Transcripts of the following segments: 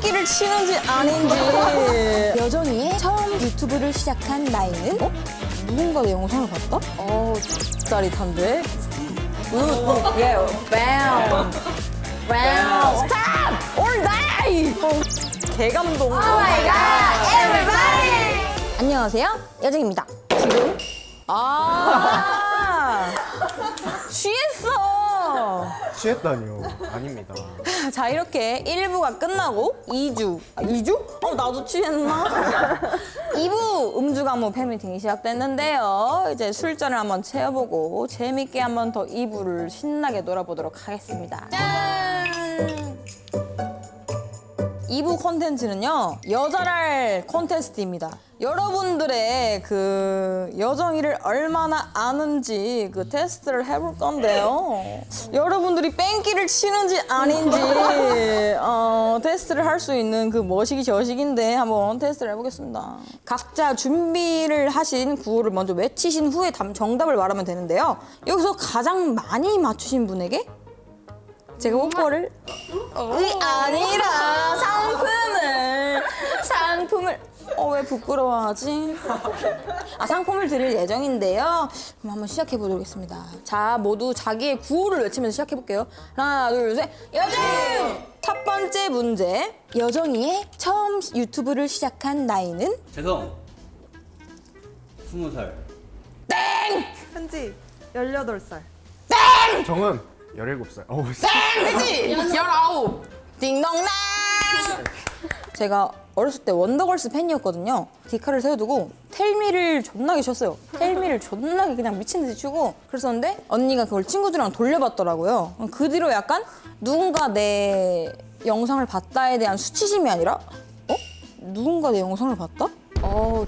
뺑기를 치는지 아닌지 여정이의 처음 유튜브를 시작한 나이는? 어? 누군가 내 영상을 봤다? 어 짜릿한데? 굿, 예, 뱀뱀 스탑! 올 나이! 개감동 오 마이 갓, 에브리바디! 안녕하세요, 여정입니다. 지금 아 취했어 취했다니요. 아닙니다. 자 이렇게 1부가 끝나고 2주 아 2주? 어 나도 취했나? 2부 음주가무 팬미팅이 시작됐는데요 이제 술잔을 한번 채워보고 재밌게 한번 더 2부를 신나게 놀아보도록 하겠습니다 짠! 2부 콘텐츠는요 여자랄 콘테스트입니다. 여러분들의 그 여정이를 얼마나 아는지 그 테스트를 해볼 건데요. 여러분들이 뺑기를 치는지 아닌지 어, 테스트를 할 수 있는 그 머시기 저식인데 한번 테스트를 해보겠습니다. 각자 준비를 하신 구호를 먼저 외치신 후에 답- 정답을 말하면 되는데요. 여기서 가장 많이 맞추신 분에게 제가 뽀뽀를 의 아니라 상품을 상품을 어 왜 부끄러워하지? 아 상품을 드릴 예정인데요. 그럼 한번 시작해 보도록 하겠습니다. 자 모두 자기의 구호를 외치면서 시작해 볼게요. 하나 둘 셋. 여정! 첫 번째 문제. 여정이의 처음 유튜브를 시작한 나이는 재성 스무 살 현지 18살 정은 17살. 어우, 씨. 그지? 열아홉. 딩동랑. 제가 어렸을 때 원더걸스 팬이었거든요. 디카를 세워두고 텔미를 존나게 쳤어요. 텔미를 존나게 그냥 미친 듯이 추고 그랬었는데 언니가 그걸 친구들이랑 돌려봤더라고요. 그 뒤로 약간 누군가 내 영상을 봤다에 대한 수치심이 아니라 어? 누군가 내 영상을 봤다? 어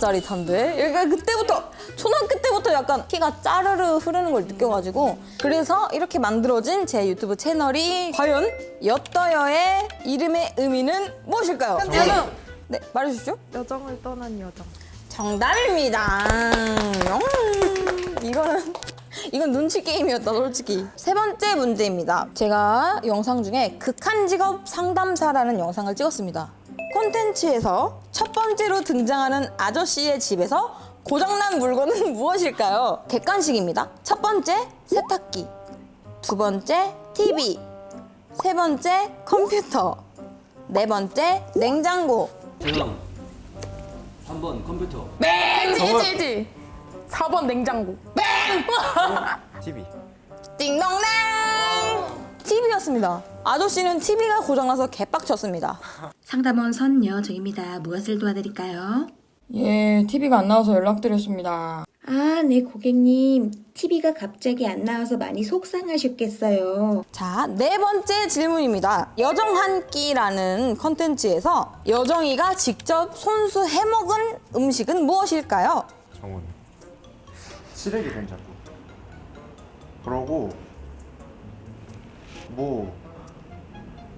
짜릿한데? 약간 그때부터 초등학교 때부터 약간 피가 짜르르 흐르는 걸 느껴가지고 그래서 이렇게 만들어진 제 유튜브 채널이 과연 엿더여의 이름의 의미는 무엇일까요? 여정! 네 말해주시죠. 여정을 떠난 여정 정답입니다. 음, 이거는 이건 눈치 게임이었다 솔직히. 세 번째 문제입니다. 제가 영상 중에 극한 직업 상담사라는 영상을 찍었습니다. 콘텐츠에서 첫 번째로 등장하는 아저씨의 집에서 고장난 물건은 무엇일까요? 객관식입니다. 첫 번째 세탁기, 두 번째 TV, 세 번째 컴퓨터, 네 번째 냉장고. 재성 3번 컴퓨터 찌찌찌 4번 냉장고 TV. 띵동댕! TV였습니다. 아저씨는 TV가 고장나서 개빡쳤습니다. 상담원 선여정입니다. 무엇을 도와드릴까요? 예, TV가 안 나와서 연락드렸습니다. 아, 네, 고객님. TV가 갑자기 안 나와서 많이 속상하셨겠어요. 자, 네 번째 질문입니다. 여정 한 끼라는 컨텐츠에서 여정이가 직접 손수 해먹은 음식은 무엇일까요? 정은. 쓰레기 된장국. 그러고 뭐,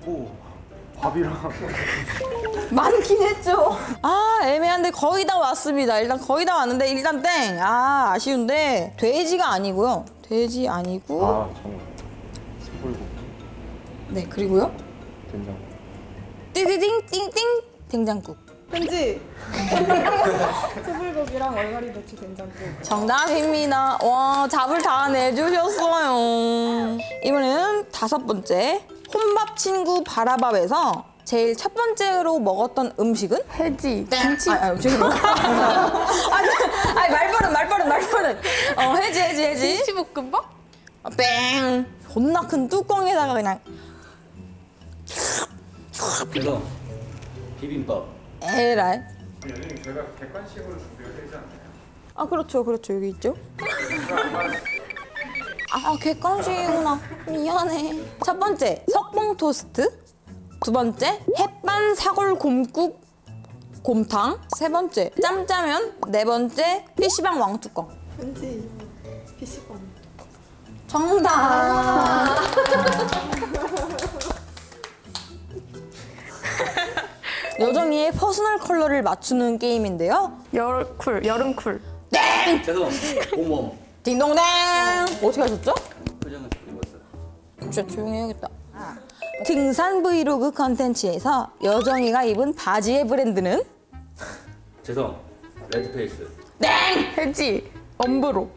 뭐 밥이랑 많긴 했죠. 아, 애매한데 거의 다 왔습니다. 일단 거의 다 왔는데 일단 땡. 아, 아쉬운데 돼지가 아니고요. 돼지 아니고. 아. 소불고기 네, 그리고요. 된장국. 띠디딩 띵띵 된장국. 현지 소불고기랑 얼갈이 배추 된장국 정답입니다. 와, 답을 다 내주셨어요. 이번에는 다섯 번째. 혼밥 친구 바라밥에서 제일 첫 번째로 먹었던 음식은? 해지 김치. 아, 아, 뭐. 아니, 아니, 말버릇, 말버릇, 말버릇. 어, 해지, 해지, 해지. 김치볶음밥? 아, 뺑. 존나 큰 뚜껑에다가 그냥 재성 비빔밥 에라이. 여전히 저희가 객관식으로 준비가 되지 않나요? 아 그렇죠 그렇죠 여기 있죠 아 객관식이구나. 미안해. 첫 번째 석봉 토스트. 두 번째 햇반 사골 곰국 곰탕. 세 번째 짬짜면. 네 번째 PC방 왕뚜껑. 현지 PC방 정답! 여정이의 personal color를 맞추는 게임인데요. 여cool 여름cool. 재성 봄웜 딩동댕 어떻게 하셨죠? 표정은 입었어 진짜 조용히 해야겠다. 등산 브이로그 컨텐츠에서 여정이가 입은 바지의 브랜드는 죄송. 레드페이스. 해지. 엄브로.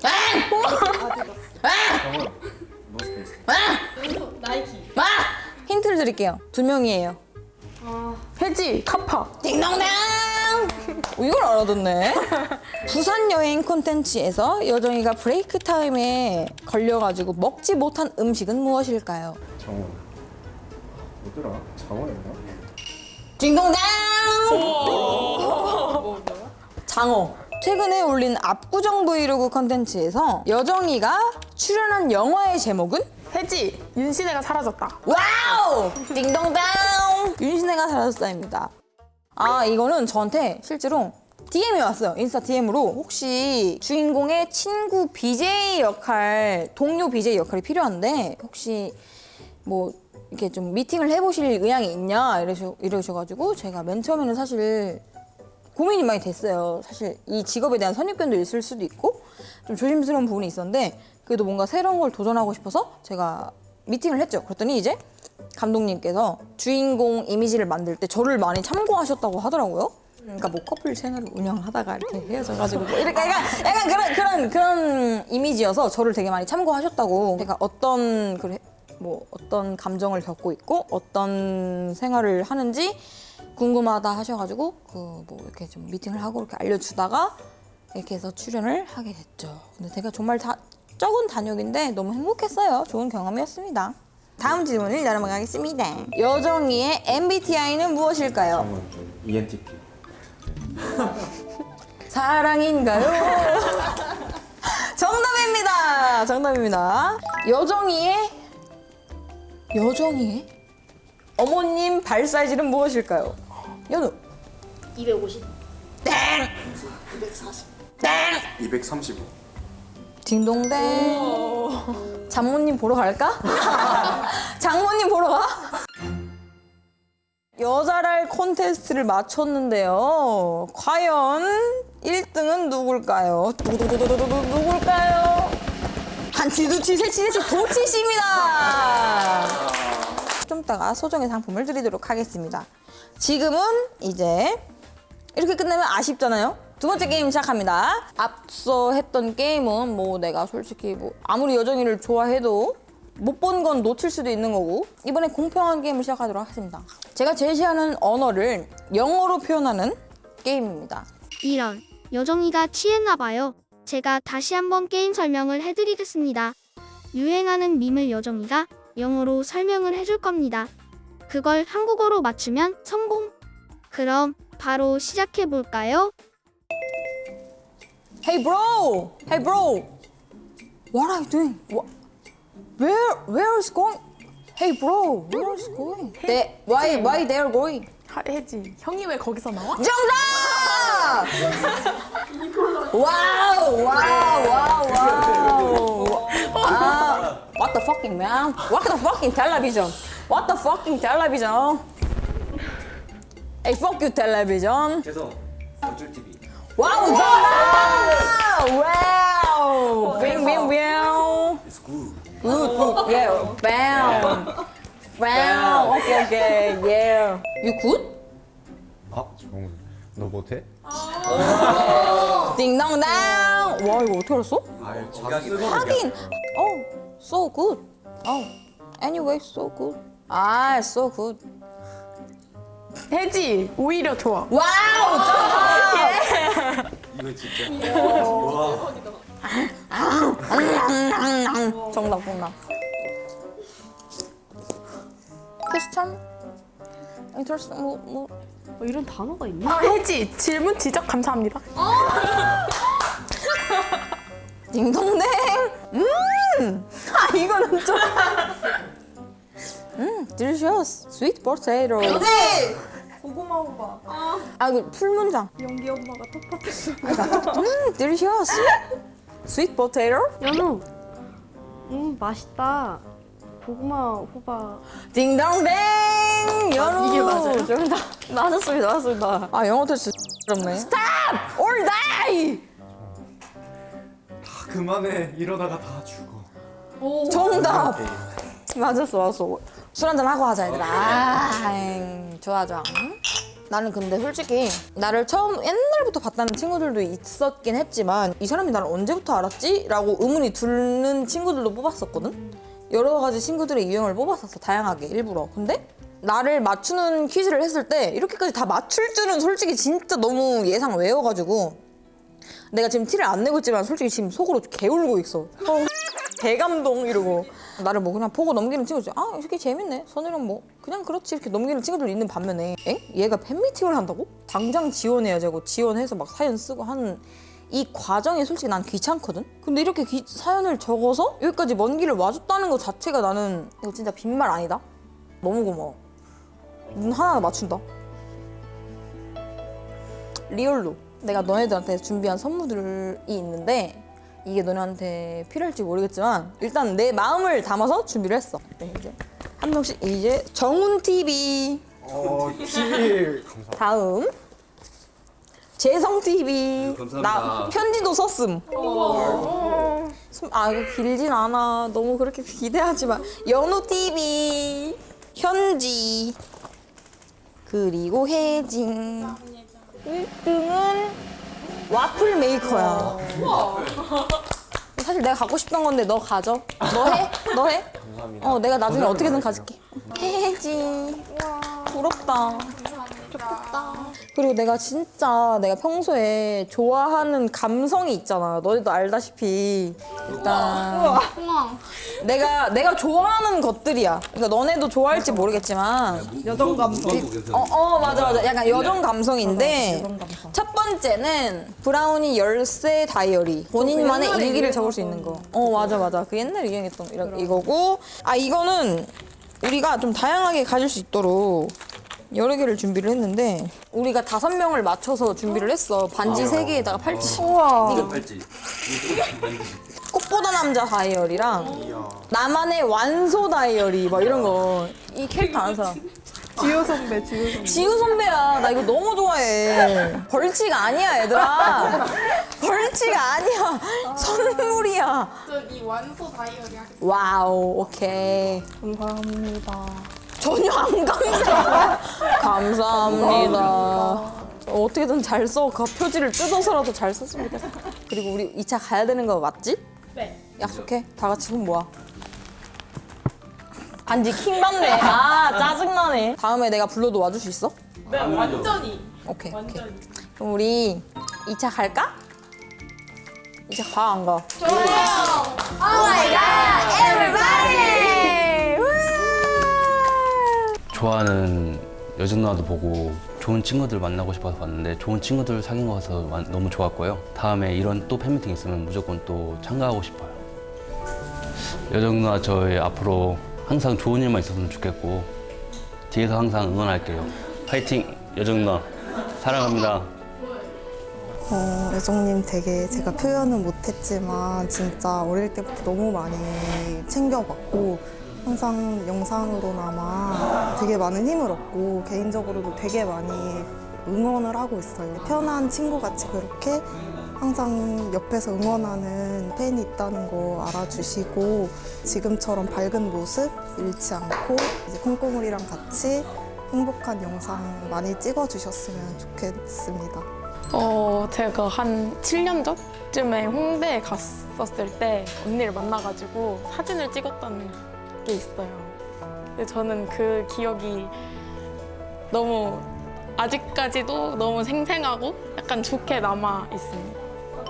노스페이스. 아! 힌트를 드릴게요. 두 명이에요. 해지. 카파. 띵동댕! 어, 이걸 알아듣네. 부산 여행 콘텐츠에서 여정이가 break time에 걸려가지고 먹지 못한 음식은 무엇일까요? 정원. 뭐더라? 장어였나? 띵동댕! 장어. 최근에 올린 압구정 브이로그 콘텐츠에서 여정이가 출연한 영화의 제목은 해지. 윤신혜가 사라졌다. wow! 띵동댕! 윤신혜가 사라졌다입니다. 아, 이거는 저한테 실제로 DM이 왔어요. 인스타 DM으로 혹시 주인공의 친구 BJ 역할, 동료 BJ 역할이 필요한데 혹시 뭐 이렇게 좀 미팅을 해보실 의향이 있냐 이러셔, 이러셔가지고 제가 맨 처음에는 사실 고민이 많이 됐어요. 사실 이 직업에 대한 선입견도 있을 수도 있고 좀 조심스러운 부분이 있었는데 그래도 뭔가 새로운 걸 도전하고 싶어서 제가 미팅을 했죠. 그랬더니 이제 감독님께서 주인공 이미지를 만들 때 저를 많이 참고하셨다고 하더라고요. 그러니까 뭐 커플 채널을 운영하다가 이렇게 헤어져가지고 뭐 이렇게 약간, 약간 그런 그런 그런 이미지여서 저를 되게 많이 참고하셨다고 제가 어떤 그래 뭐 어떤 감정을 겪고 있고 어떤 생활을 하는지 궁금하다 하셔가지고 그 뭐 이렇게 좀 미팅을 하고 이렇게 알려주다가 이렇게 해서 출연을 하게 됐죠. 근데 제가 정말 다 적은 단역인데 너무 행복했어요. 좋은 경험이었습니다. 다음 질문을 넘어가겠습니다. 여정이의 MBTI는 무엇일까요? ENTP. 사랑인가요? 정답입니다. 정답입니다. 여정이의 여정이의 어머님 발 사이즈는 무엇일까요? 연우. 250. 235. 딩동댕. 장모님 보러 갈까? 장모님 보러 가? 여자랄 콘테스트를 마쳤는데요. 과연 1등은 누굴까요? 두두두두두두 누굴까요? 한치 두치 세치 세치 도치씨입니다. 좀 이따가 소정의 상품을 드리도록 하겠습니다. 지금은 이제 이렇게 끝내면 아쉽잖아요. 두 번째 게임 시작합니다. 앞서 했던 게임은 뭐 내가 솔직히 뭐 아무리 여정이를 좋아해도 못 본 건 놓칠 수도 있는 거고 이번에 공평한 게임을 시작하도록 하겠습니다. 제가 제시하는 언어를 영어로 표현하는 게임입니다. 이런 여정이가 취했나 봐요. 제가 다시 한번 게임 설명을 해드리겠습니다. 유행하는 밈을 여정이가 영어로 설명을 해줄 겁니다. 그걸 한국어로 맞추면 성공. 그럼 바로 시작해 볼까요? Hey bro! Hey bro! What are you doing? What? Where where is going? Hey bro, where is going? They, why why they are going? 하- 해지. 형이 왜 거기서 나와? 정답! 와우 와우 와우 와우 아, What the fucking man? What the fucking television? What the fucking television? Hey fuck you television! 죄송. 어쩔 TV. 와우! 와우! 빙빙빙! It's good. Good, good, yeah. Bam. Bam. Okay, okay, yeah. You good? 아, 정원. 너 못해? 딩동당. 와 이거 어떻게 알았어? 하긴. Oh, so good. Oh, anyway, so good. 아, so good. 해지. 오히려 좋아. 와우. 이거 진짜. 와. 정답, 정답. 퀘스천? 인터스 뭐 뭐. 어, 이런 단어가 있나? 아, 해지. 질문 지적 감사합니다. 딩동댕. 음. 아 이거는 좀. 음, delicious. sweet potato. 고구마 오빠. 아, 그 풀문장. 연기 엄마가 텃밭에서. 음, delicious. sweet potato. 연우. 음 맛있다. 고구마 호박. 딩동댕. 연우. 이게 맞아요? 정답. 맞았습니다, 맞았습니다. 아, 영어 테스트 어렵네. Stop or die. 다 그만해. 이러다가 다 죽어. 정답. 맞았어, 맞았어. 술 한잔 하고 하자 얘들아. 아, 엥, 좋아 좋아. 나는 근데 솔직히 나를 처음 옛날부터 봤다는 친구들도 있었긴 했지만 이 사람이 나를 언제부터 알았지? 라고 의문이 드는 친구들도 뽑았었거든? 여러 가지 친구들의 유형을 뽑았었어 다양하게 일부러 근데 나를 맞추는 퀴즈를 했을 때 이렇게까지 다 맞출 줄은 솔직히 진짜 너무 예상 외워가지고 내가 지금 티를 안 내고 있지만 솔직히 지금 속으로 개울고 있어 어, 대감동 이러고 나를 뭐 그냥 보고 넘기는 친구들 아 이렇게 재밌네 선이랑 뭐 그냥 그렇지 이렇게 넘기는 친구들 있는 반면에 에? 얘가 팬미팅을 한다고? 당장 지원해야 되고 지원해서 막 사연 쓰고 하는 이 과정이 솔직히 난 귀찮거든? 근데 이렇게 기- 사연을 적어서 여기까지 먼 길을 와줬다는 것 자체가 나는 이거 진짜 빈말 아니다? 너무 고마워 눈 하나 맞춘다 리얼로 내가 너네들한테 준비한 선물들이 있는데 이게 너네한테 필요할지 모르겠지만 일단 내 마음을 담아서 준비를 했어. 네, 이제 한 명씩 이제 정훈 TV 어, TV. 다음. 재성 TV 감사합니다. 나 편지도 썼음. 숨- 아 이거 길진 않아. 너무 그렇게 기대하지 마. 연우 TV 현지 그리고 혜진. 1등은 와플 메이커야. 사실 내가 갖고 싶던 건데 너 가져. 너 해? 너 해? 감사합니다. 어 내가 나중에 어떻게든 가질게. 혜진 부럽다 그리고 내가 진짜 내가 평소에 좋아하는 감성이 있잖아. 너희도 알다시피 일단 내가 내가 좋아하는 것들이야. 그러니까 너네도 좋아할지 모르겠지만 여정 감성. 어, 어 맞아 맞아. 약간 여정 감성인데 첫 번째는 브라우니 열쇠 다이어리. 본인만의 일기를 적을 수 있는 거. 어 맞아 맞아. 그 옛날에 유행했던 이거고 아 이거는 우리가 좀 다양하게 가질 수 있도록 여러 개를 준비를 했는데 우리가 다섯 명을 맞춰서 준비를 했어. 반지 세 개에다가 팔찌. 이거 팔찌. 꽃보다 남자 다이어리랑 나만의 완소 다이어리 막 이런 거. 이 캐릭터 아는 사람. 지효 선배, 지효 선배. 지우 선배야. 나 이거 너무 좋아해. 벌칙 아니야, 얘들아. 벌칙 아니야. 선물이야. 저희 완소 다이어리 하겠습니다. wow, 오케이. 감사합니다. 전혀 안 감사해. 감사합니다. 어떻게든 잘 써. 그 표지를 뜯어서라도 잘 썼으면 좋겠어. 그리고 우리 2차 가야 되는 거 맞지? 네. 약속해. 다 같이 손 모아. 반지 킹 받네. 아, 짜증나네. 다음에 내가 불러도 와줄 수 있어? 네, 완전히. 오케이. 오케이. 완전히. 그럼 우리 2차 갈까? 2차 가, 안 가? 좋아 하는 여정 누나도 보고 좋은 친구들 만나고 싶어서 봤는데 좋은 친구들 사귄 거 같아서 완- 너무 좋았고요. 다음에 이런 또 팬미팅 있으면 무조건 또 참가하고 싶어요. 여정 누나 저희 앞으로 항상 좋은 일만 있었으면 좋겠고 뒤에서 항상 응원할게요. 파이팅 여정 누나 사랑합니다. 어, 애정님 되게 제가 표현은 못했지만 진짜 어릴 때부터 너무 많이 챙겨봤고 항상 영상으로나마 되게 많은 힘을 얻고 개인적으로도 되게 많이 응원을 하고 있어요. 편한 친구같이 그렇게 항상 옆에서 응원하는 팬이 있다는 거 알아주시고 지금처럼 밝은 모습 잃지 않고 이제 콩고물이랑 같이 행복한 영상 많이 찍어주셨으면 좋겠습니다. 어, 제가 한 7년 전쯤에 홍대에 갔었을 때 언니를 만나가지고 사진을 찍었던 게 있어요. 저는 그 기억이 너무 아직까지도 너무 생생하고 약간 좋게 남아 있습니다.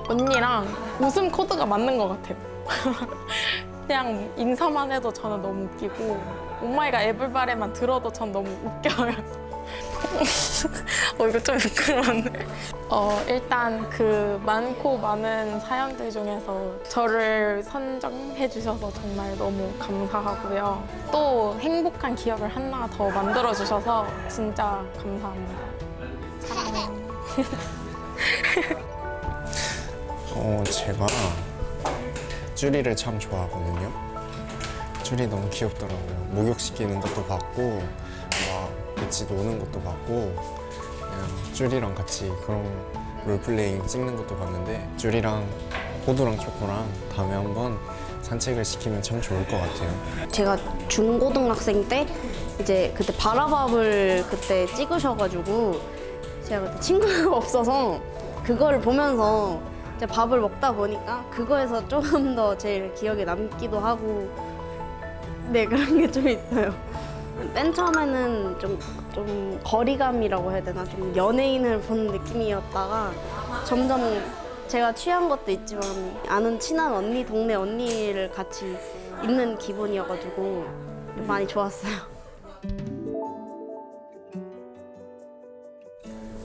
언니랑 웃음 코드가 맞는 것 같아요. 그냥 인사만 해도 저는 너무 웃기고 oh my god everybody만 들어도 전 너무 웃겨요. 어 이거 좀 부끄러운데. 어 일단 그 많고 많은 사연들 중에서 저를 선정해 주셔서 정말 너무 감사하고요. 또 행복한 기억을 하나 더 만들어 주셔서 진짜 감사합니다. 사랑해요. 어, 제가 쭈리를 참 좋아하거든요. 쭈리 너무 귀엽더라고요. 목욕시키는 것도 봤고, 막 같이 노는 것도 봤고, 그냥 쭈리랑 같이 그런 롤플레잉 찍는 것도 봤는데, 쭈리랑 호두랑 초코랑 다음에 한번 산책을 시키면 참 좋을 것 같아요. 제가 중고등학생 때 이제 그때 바라밥을 그때 찍으셔가지고 제가 그때 친구가 없어서 그거를 보면서 이제 밥을 먹다 보니까 그거에서 조금 더 제일 기억에 남기도 하고 네 그런 게 좀 있어요. 맨 처음에는 좀, 좀 거리감이라고 해야 되나 좀 연예인을 보는 느낌이었다가 점점 제가 취한 것도 있지만 아는 친한 언니 동네 언니를 같이 있는 기분이어가지고 많이 좋았어요.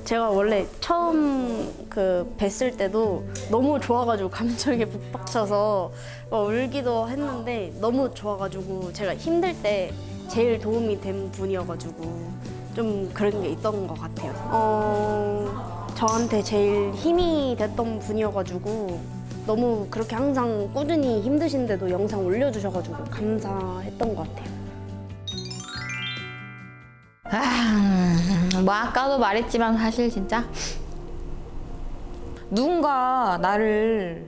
제가 원래 처음 그 뵀을 때도 너무 좋아가지고 감정에 북박쳐서 막 울기도 했는데 너무 좋아가지고 제가 힘들 때 제일 도움이 된 분이어가지고 좀 그런 게 있던 것 같아요. 어, 저한테 제일 힘이 됐던 분이어가지고 너무 그렇게 항상 꾸준히 힘드신데도 영상 올려주셔가지고 감사했던 것 같아요. 아, 뭐 아까도 말했지만 사실 진짜 누군가 나를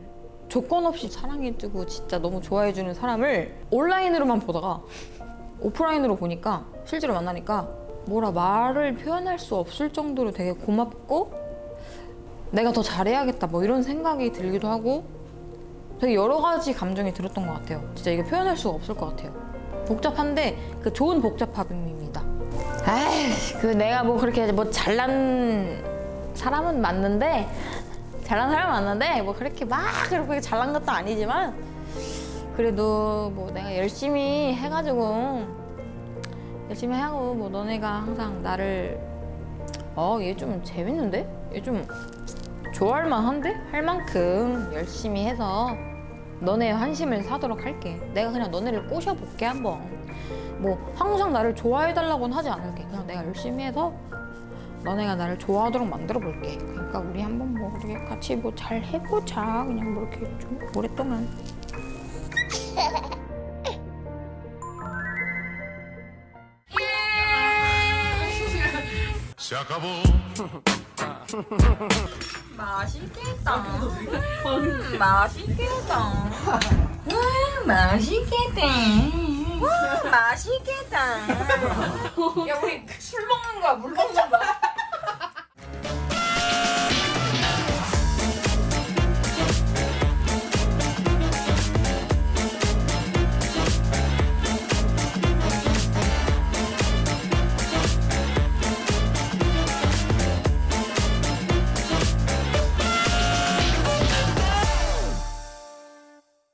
조건 없이 사랑해주고 진짜 너무 좋아해주는 사람을 온라인으로만 보다가 오프라인으로 보니까 실제로 만나니까 뭐라 말을 표현할 수 없을 정도로 되게 고맙고 내가 더 잘해야겠다 뭐 이런 생각이 들기도 하고 되게 여러 가지 감정이 들었던 것 같아요. 진짜 이게 표현할 수가 없을 것 같아요. 복잡한데 그 좋은 복잡함입니다. 에이, 그 내가 뭐 그렇게 뭐 잘난 사람은 맞는데 잘난 사람 맞는데 뭐 그렇게 막 그렇게 잘난 것도 아니지만 그래도 뭐 내가 열심히 해가지고 열심히 하고 뭐 너네가 항상 나를 어 얘 좀 재밌는데 얘 좀 좋아할 만한데 할 만큼 열심히 해서 너네 환심을 사도록 할게. 내가 그냥 너네를 꼬셔볼게 한번. 뭐 항상 나를 좋아해달라고는 하지 않을게. 그냥 내가 열심히 해서 너네가 나를 좋아하도록 만들어 볼게. 그러니까 우리 한번 뭐 우리 같이 뭐 잘 해보자. 그냥 뭐 이렇게 좀 오랫동안. 맛있겠다. 음, 맛있겠다. 음, 맛있겠다. 음, 맛있겠다. 야, 우리 술 먹는 거야, 물 먹는 거야?